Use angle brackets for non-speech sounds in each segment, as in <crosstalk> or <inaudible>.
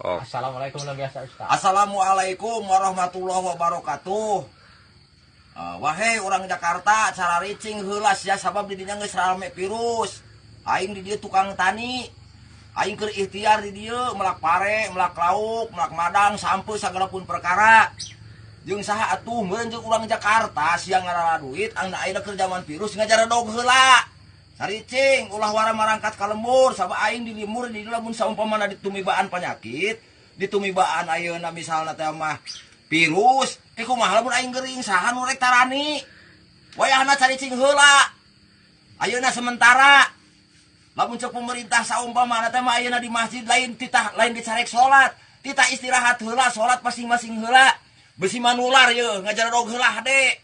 Oh. Assalamualaikum biasa Ustaz. Assalamualaikum warahmatullahi wabarakatuh. Uh, wahai orang Jakarta cara ricing helas ya sabab didinya geus rame virus. Aing di dia tukang tani. Aing keur ikhtiar di dia melak pare, melak lauk, melak madang sampai segala pun perkara. Jeung saha atuh meureun urang Jakarta siang ngarara duit, anda ayeuna keur zaman virus ngajaredog heula. ulah warna marangkat kalemur sama di limur nih pe ditumi bahan penyakit ditumi bahan ayeuna misalnya temamah virus ing sarani auna sementara Muk pemerintah sau pemana temauna di masjid lain kita lain dicak salat kita istirahatla salat masing-masing hela besi manular yo ngajar roh gelah dek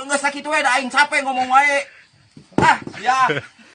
Nggak sakit wae, dah aing capek ngomong wae. Ah, ya. <laughs>